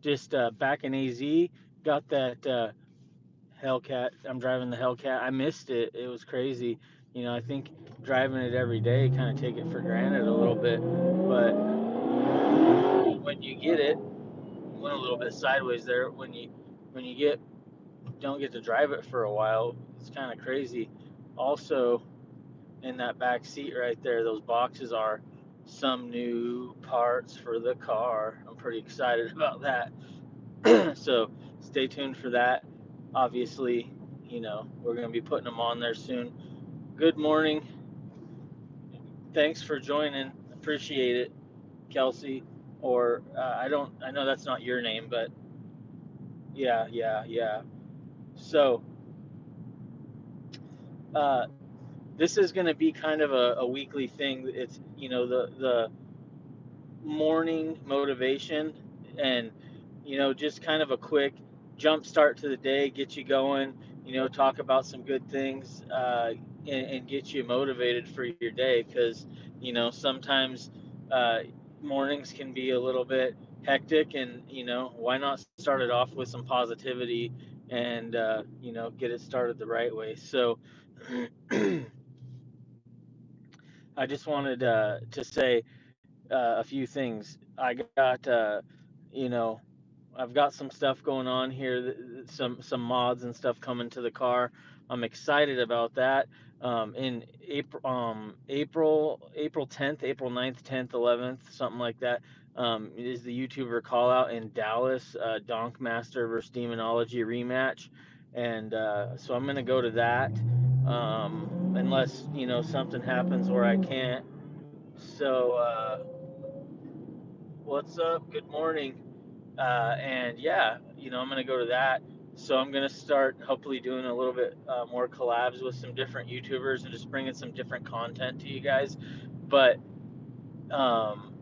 Just uh, back in AZ, got that uh, Hellcat. I'm driving the Hellcat. I missed it. It was crazy. You know, I think driving it every day, kind of take it for granted a little bit. But when you get it, went a little bit sideways there. When you when you get don't get to drive it for a while, it's kind of crazy. Also, in that back seat right there, those boxes are some new parts for the car. Pretty excited about that. so stay tuned for that. Obviously, you know, we're going to be putting them on there soon. Good morning. Thanks for joining. Appreciate it, Kelsey. Or uh, I don't, I know that's not your name, but yeah, yeah, yeah. So, uh, this is going to be kind of a, a weekly thing. It's you know the the morning motivation and you know just kind of a quick jump start to the day, get you going. You know, talk about some good things uh, and, and, get you motivated for your day because you know sometimes uh, mornings can be a little bit hectic and you know why not start it off with some positivity and uh, you know get it started the right way so I just wanted uh, to say uh, a few things. I got, uh, you know, I've got some stuff going on here, some some mods and stuff coming to the car. I'm excited about that. Um, in April, um, April, April 10th, April 9th, 10th, 11th, something like that. Um, is the YouTuber call out in Dallas, uh, Donkmaster versus Demonology rematch, and uh, so I'm gonna go to that um, unless you know something happens where I can't. So, uh, what's up? Good morning. Uh, and yeah, you know, I'm gonna go to that. So I'm gonna start hopefully doing a little bit uh, more collabs with some different YouTubers and just bringing some different content to you guys. But um,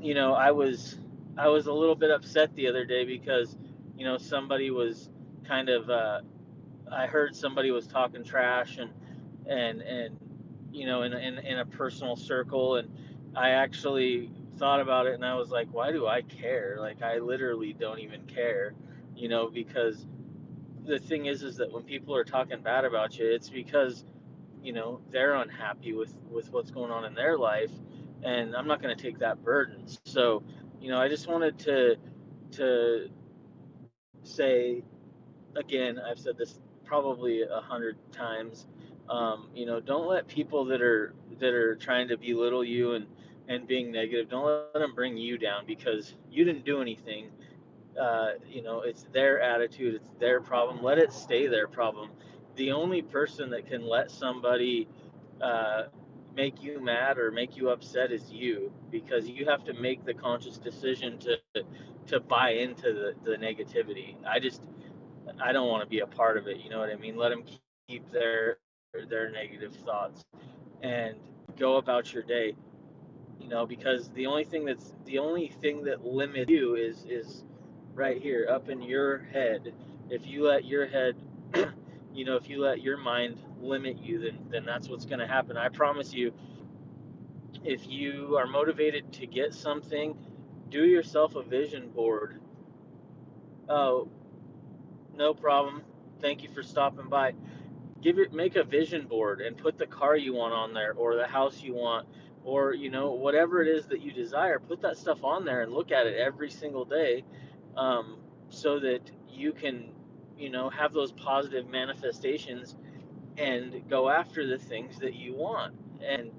you know, I was I was a little bit upset the other day because you know somebody was kind of uh, I heard somebody was talking trash and and and you know in in in a personal circle and I actually thought about it and I was like why do I care like I literally don't even care you know because the thing is is that when people are talking bad about you it's because you know they're unhappy with with what's going on in their life and I'm not going to take that burden so you know I just wanted to to say again I've said this probably a hundred times. Um, you know, don't let people that are that are trying to belittle you and and being negative, don't let them bring you down because you didn't do anything. Uh, you know, it's their attitude, it's their problem. Let it stay their problem. The only person that can let somebody uh, make you mad or make you upset is you because you have to make the conscious decision to to buy into the, the negativity. I just I don't want to be a part of it. You know what I mean? Let them keep their their negative thoughts and go about your day. You know, because the only thing that's the only thing that limits you is is right here up in your head. If you let your head, you know, if you let your mind limit you, then then that's what's going to happen. I promise you. If you are motivated to get something, do yourself a vision board. Oh, no problem. Thank you for stopping by. Give it, make a vision board and put the car you want on there, or the house you want, or you know whatever it is that you desire. Put that stuff on there and look at it every single day, um, so that you can, you know, have those positive manifestations and go after the things that you want. And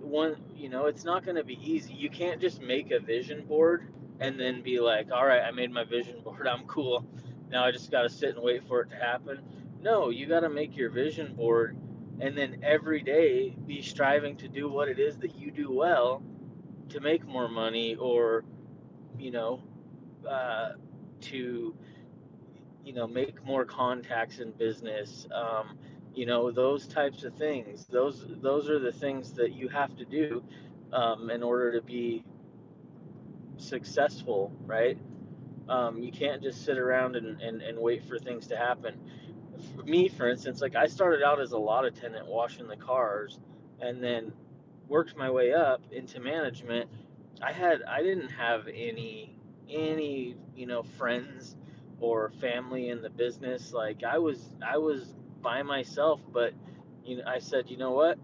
one, you know, it's not going to be easy. You can't just make a vision board and then be like, all right, I made my vision board. I'm cool now I just got to sit and wait for it to happen. No, you got to make your vision board and then every day be striving to do what it is that you do well to make more money or, you know, uh, to, you know, make more contacts in business. Um, you know, those types of things. Those those are the things that you have to do um, in order to be successful, right? Um, you can't just sit around and, and, and wait for things to happen. Me, for instance, like I started out as a lot attendant washing the cars and then worked my way up into management. I had I didn't have any any you know friends or family in the business. Like I was I was by myself, but you know I said, you know what?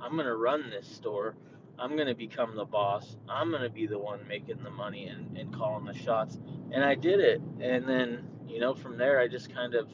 I'm gonna run this store. I'm gonna become the boss. I'm gonna be the one making the money and, and calling the shots. And I did it. And then, you know, from there I just kind of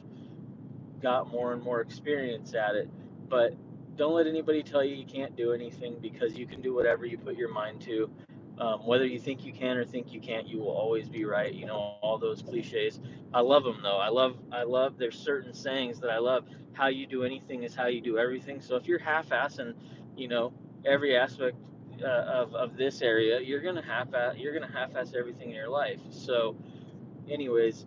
got more and more experience at it. But don't let anybody tell you you can't do anything because you can do whatever you put your mind to. Um, whether you think you can or think you can't, you will always be right. You know all those cliches. I love them though. I love, I love. There's certain sayings that I love. How you do anything is how you do everything. So if you're half-assing, you know every aspect uh, of of this area, you're gonna half you're gonna half-ass everything in your life. So, anyways,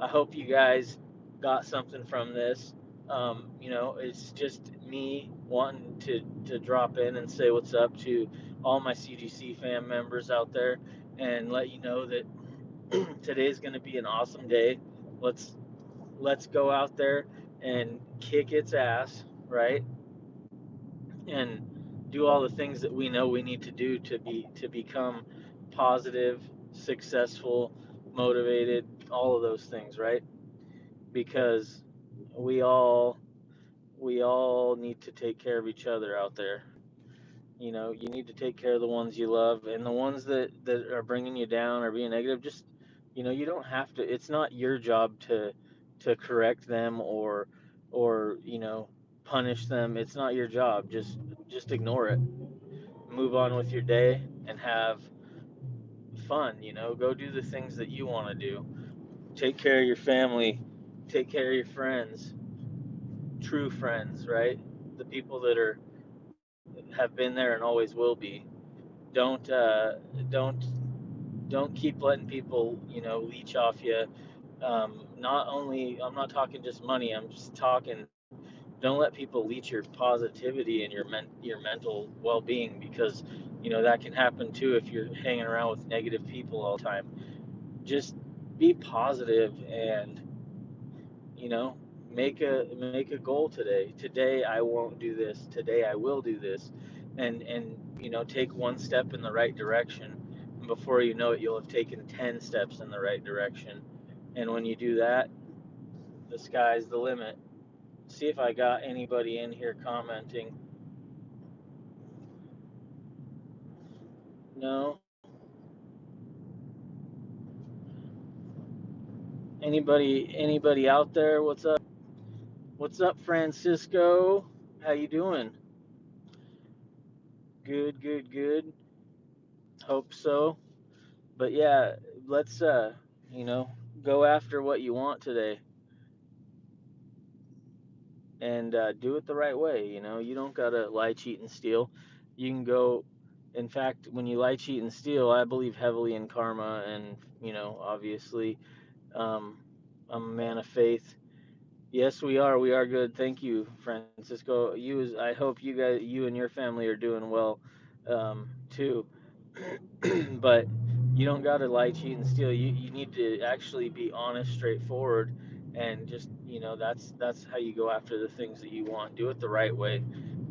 I hope you guys got something from this. Um, you know, it's just me wanting to to drop in and say what's up to all my CGC fan members out there and let you know that today is going to be an awesome day. Let's let's go out there and kick its ass, right? And do all the things that we know we need to do to be to become positive, successful, motivated, all of those things, right? Because we all we all need to take care of each other out there. You know, you need to take care of the ones you love and the ones that that are bringing you down or being negative. Just you know, you don't have to. It's not your job to to correct them or or you know punish them. It's not your job. Just just ignore it. Move on with your day and have fun. You know, go do the things that you want to do. Take care of your family. Take care of your friends. True friends, right? The people that are have been there and always will be. Don't uh, don't don't keep letting people you know leech off you. Um, not only I'm not talking just money. I'm just talking. Don't let people leech your positivity and your men, your mental well-being because you know that can happen too if you're hanging around with negative people all the time. Just be positive and you know make a make a goal today. Today i won't do this. Today i will do this. And and you know take one step in the right direction. And before you know it you'll have taken 10 steps in the right direction. And when you do that the sky's the limit. See if i got anybody in here commenting. No anybody anybody out there? What's up? What's up francisco? How you doing? Good good good. Hope so. But yeah let's uh you know go after what you want today. And uh, do it the right way you know? You don't gotta lie cheat and steal. You can go in fact when you lie cheat and steal i believe heavily in karma and you know obviously um, i'm a man of faith yes we are we are good thank you francisco you i hope you guys you and your family are doing well um, too but you don't got to lie, cheat, and steal. You you need to actually be honest, straightforward, and just you know that's that's how you go after the things that you want. Do it the right way.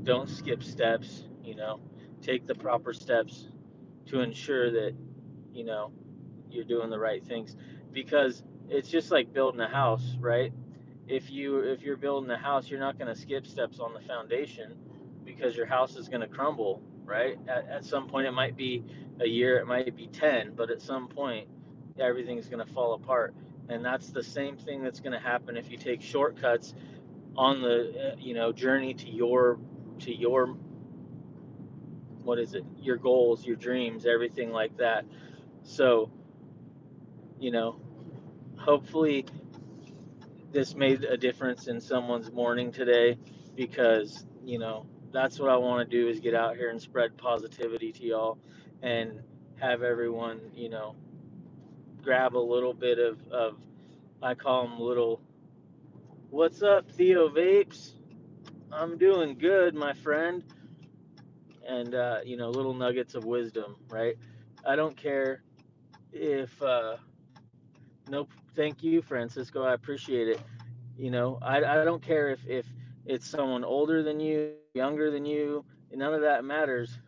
Don't skip steps. You know, take the proper steps to ensure that you know you're doing the right things because it's just like building a house, right? If you if you're building a house, you're not going to skip steps on the foundation because your house is going to crumble, right? At, at some point, it might be a year, it might be 10, but at some point, everything's going to fall apart. And that's the same thing that's going to happen if you take shortcuts on the uh, you know journey to your to your what is it your goals your dreams everything like that so you know hopefully this made a difference in someone's morning today because you know that's what I want to do is get out here and spread positivity to y'all and have everyone, you know, grab a little bit of, of I call them little, what's up, Theo Vapes? I'm doing good, my friend. And, uh, you know, little nuggets of wisdom, right? I don't care if, uh, nope, thank you, Francisco. I appreciate it. You know, I, I don't care if, if it's someone older than you, younger than you, none of that matters.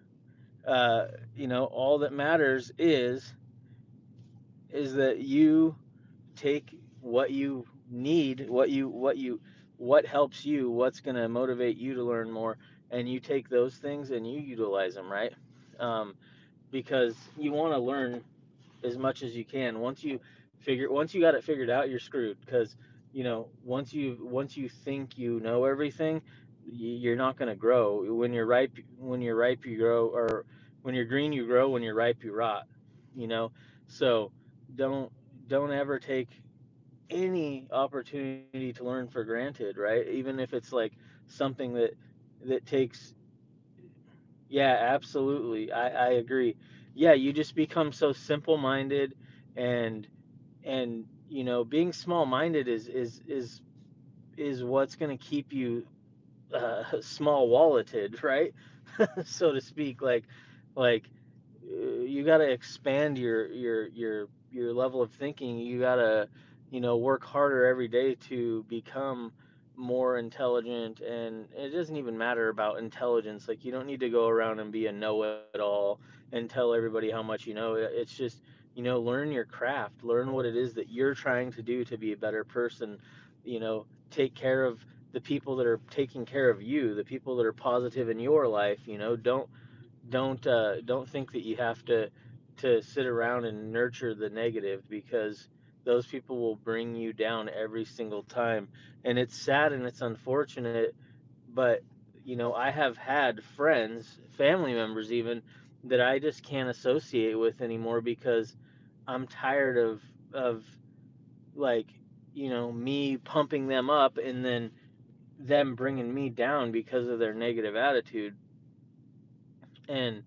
Uh, you know, all that matters is is that you take what you need, what you what you what helps you, what's going to motivate you to learn more, and you take those things and you utilize them, right? Um, because you want to learn as much as you can. Once you figure, once you got it figured out, you're screwed. Because you know, once you once you think you know everything, you're not going to grow. When you're ripe, when you're ripe, you grow, or when you're green, you grow. When you're ripe, you rot. You know, so don't don't ever take any opportunity to learn for granted, right? Even if it's like something that that takes yeah, absolutely. I I agree. Yeah, you just become so simple-minded and and you know, being small-minded is is is is what's going to keep you uh, small walleted, right? so to speak, like like uh, you got to expand your your your your level of thinking. You got to you know work harder every day to become more intelligent and it doesn't even matter about intelligence like you don't need to go around and be a know-it-all and tell everybody how much you know it's just you know learn your craft learn what it is that you're trying to do to be a better person you know take care of the people that are taking care of you the people that are positive in your life you know don't don't uh, don't think that you have to to sit around and nurture the negative because those people will bring you down every single time. And it's sad and it's unfortunate but you know i have had friends family members even that i just can't associate with anymore because i'm tired of of like you know me pumping them up and then them bringing me down because of their negative attitude. And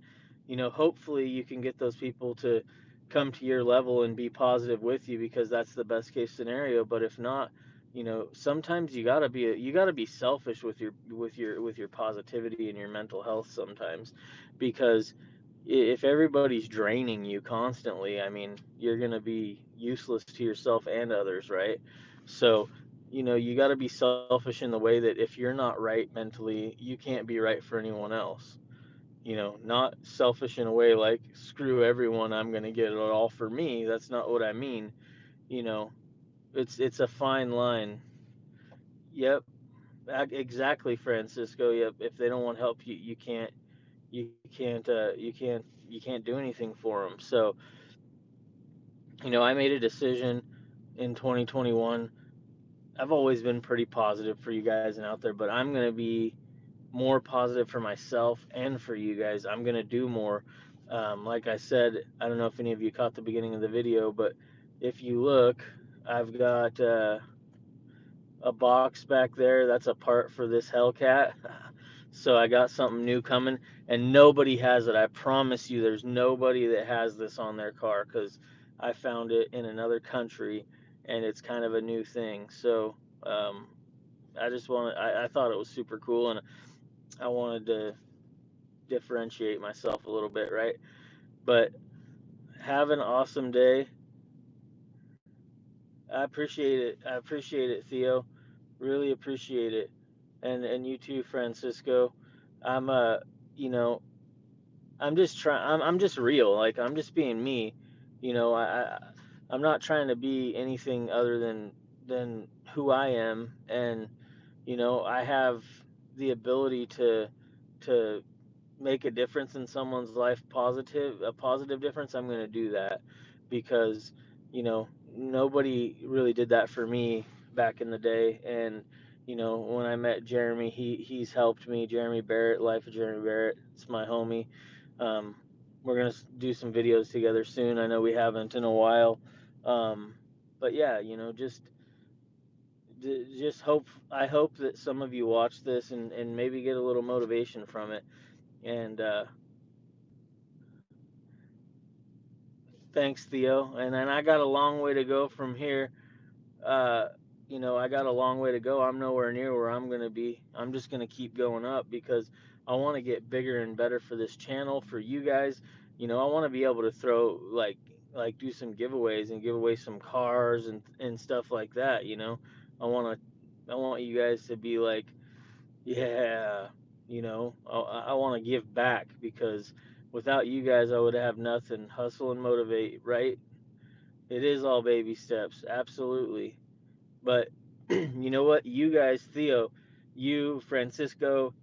you know hopefully you can get those people to come to your level and be positive with you because that's the best case scenario. But if not you know sometimes you got to be you got to be selfish with your with your with your positivity and your mental health sometimes because if everybody's draining you constantly i mean you're going to be useless to yourself and others right so you know you got to be selfish in the way that if you're not right mentally you can't be right for anyone else you know, not selfish in a way like screw everyone, I'm going to get it all for me. That's not what I mean. You know, it's it's a fine line. Yep, exactly, Francisco. Yep, if they don't want help, you you can't you can't uh, you can't you can't do anything for them. So, you know, I made a decision in 2021. I've always been pretty positive for you guys and out there, but I'm to be more positive for myself and for you guys. I'm gonna do more. Um, like I said, I don't know if any of you caught the beginning of the video, but if you look, I've got uh, a box back there. That's a part for this Hellcat. so I got something new coming, and nobody has it. I promise you, there's nobody that has this on their car because I found it in another country, and it's kind of a new thing. So um, I just wanted, I, I thought it was super cool, and I wanted to differentiate myself a little bit, right? But have an awesome day. I appreciate it. I appreciate it, Theo. Really appreciate it. And and you too, Francisco. I'm uh, you know, I'm just trying I'm I'm just real. Like I'm just being me. You know, I, I I'm not trying to be anything other than than who I am and you know, I have the ability to to make a difference in someone's life positive a positive difference i'm going to do that because you know nobody really did that for me back in the day and you know when i met jeremy he he's helped me jeremy barrett life of jeremy barrett it's my homie um, we're to do some videos together soon i know we haven't in a while um, but yeah you know just just hope I hope that some of you watch this and, and maybe get a little motivation from it. And uh, thanks, Theo. And then I got a long way to go from here. Uh, you know, I got a long way to go. I'm nowhere near where I'm going to be. I'm just going to keep going up because I want to get bigger and better for this channel, for you guys. You know, I want to be able to throw like like do some giveaways and give away some cars and and stuff like that, you know. I want to I want you guys to be like, yeah, you know, I, I want to give back because without you guys, I would have nothing. Hustle and motivate, right? It is all baby steps, absolutely. But you know what? You guys, Theo, you, Francisco,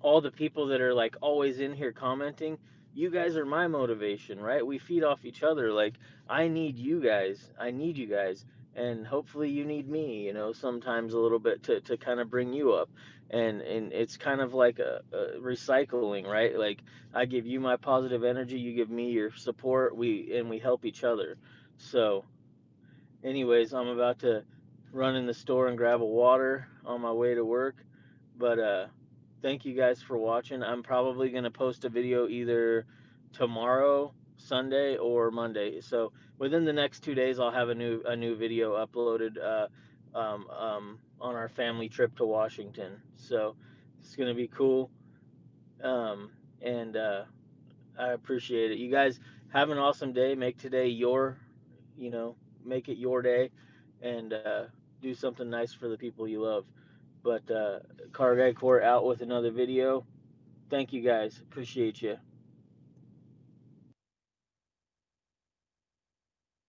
all the people that are like always in here commenting, you guys are my motivation, right? We feed off each other. Like, I need you guys. I need you guys. And hopefully you need me, you know, sometimes a little bit to, to kind of bring you up. And and it's kind of like a, a recycling, right? Like I give you my positive energy, you give me your support, we and we help each other. So anyways, I'm about to run in the store and grab a water on my way to work. But uh, thank you guys for watching. I'm probably gonna post a video either tomorrow, Sunday, or Monday. So within the next two days, I'll have a new a new video uploaded uh, um, um, on our family trip to Washington. So it's gonna be cool. Um, and uh, I appreciate it. You guys have an awesome day. Make today your, you know, make it your day, and uh, do something nice for the people you love. But uh, Car Guy Court out with another video. Thank you guys. Appreciate you.